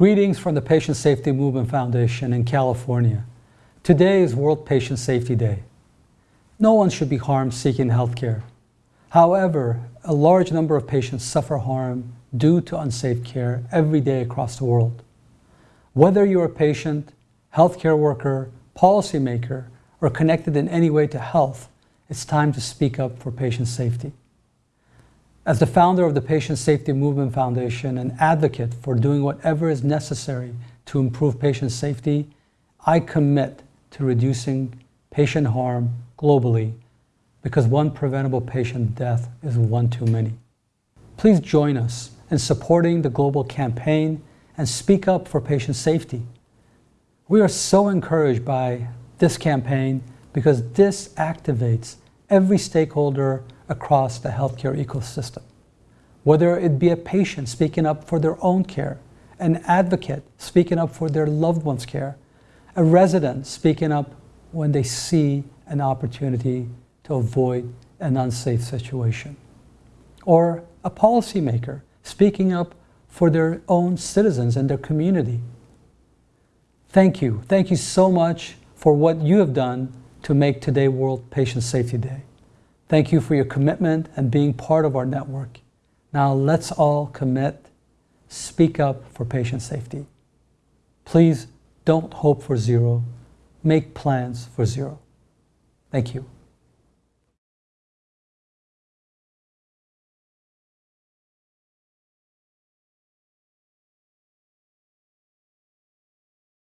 Greetings from the Patient Safety Movement Foundation in California. Today is World Patient Safety Day. No one should be harmed seeking healthcare. However, a large number of patients suffer harm due to unsafe care every day across the world. Whether you're a patient, healthcare worker, policymaker, or connected in any way to health, it's time to speak up for patient safety. As the founder of the Patient Safety Movement Foundation and advocate for doing whatever is necessary to improve patient safety, I commit to reducing patient harm globally because one preventable patient death is one too many. Please join us in supporting the global campaign and speak up for patient safety. We are so encouraged by this campaign because this activates every stakeholder across the healthcare ecosystem. Whether it be a patient speaking up for their own care, an advocate speaking up for their loved one's care, a resident speaking up when they see an opportunity to avoid an unsafe situation, or a policymaker speaking up for their own citizens and their community. Thank you. Thank you so much for what you have done to make today World Patient Safety Day. Thank you for your commitment and being part of our network. Now let's all commit, speak up for patient safety. Please don't hope for zero, make plans for zero. Thank you.